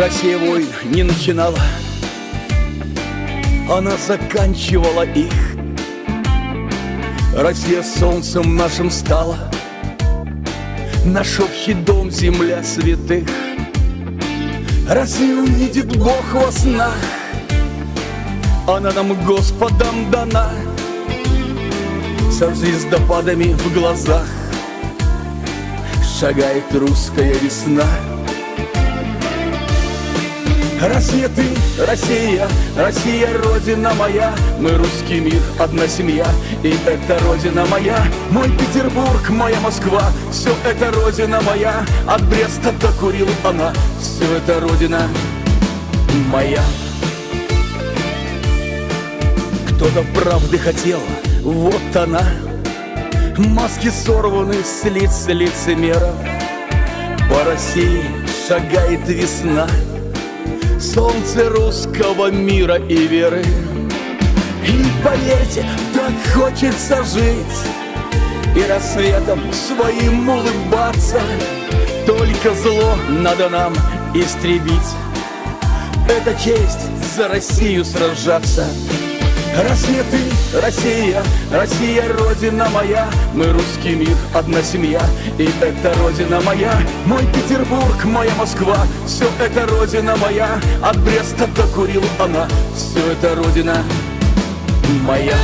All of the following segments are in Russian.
Россия войн не начинала. Она заканчивала их. Россия солнцем нашим стала. Наш общий дом, земля святых. Россию увидит Бог во снах. Она нам Господом дана. Со звездопадами в глазах. Шагает русская весна Россия ты, Россия, Россия, Родина моя. Мы русский мир, одна семья, и это Родина моя. Мой Петербург, моя Москва, все это Родина моя. От Бреста до Курил она, все это Родина моя. Кто-то правды хотел, вот она. Маски сорваны с лиц лицемеров По России шагает весна солнце русского мира и веры. И поверьте, так хочется жить. И рассветом своим улыбаться. Только зло надо нам истребить. Это честь за Россию сражаться Россия ты, Россия, Россия, Родина моя. Мы русский мир, одна семья, и это Родина моя. Мой Петербург, моя Москва, все это Родина моя. От Бреста до Курил она, все это Родина моя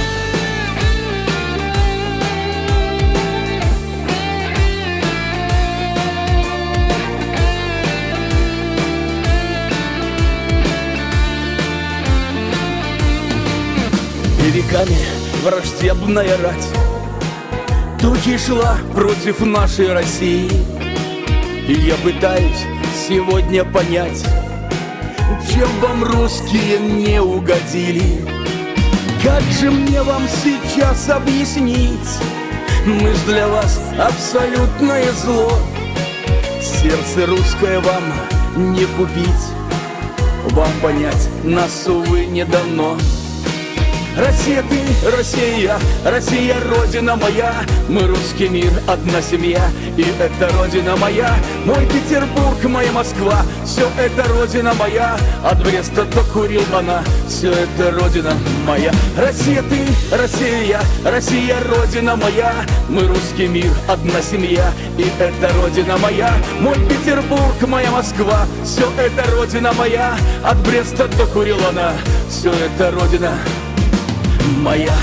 веками враждебная рать. Тучей шла против нашей России. И я пытаюсь сегодня понять Чем вам русские не угодили. Как же мне вам сейчас объяснить? Мы ж для вас абсолютное зло. Сердце русское вам не купить. Вам понять нас, увы, не дано Россия ты, Россия, Россия, Родина моя. Мы русский мир, одна семья И это Родина моя. Мой Петербург, моя Москва Все это Родина моя. От Бреста до Курил она Все это Родина моя. Россия ты, Россия, Россия, Родина моя. Мы русский мир, одна семья И это Родина моя. Мой Петербург, моя Москва Все это Родина моя. От Бреста до Курил она Все это Родина моя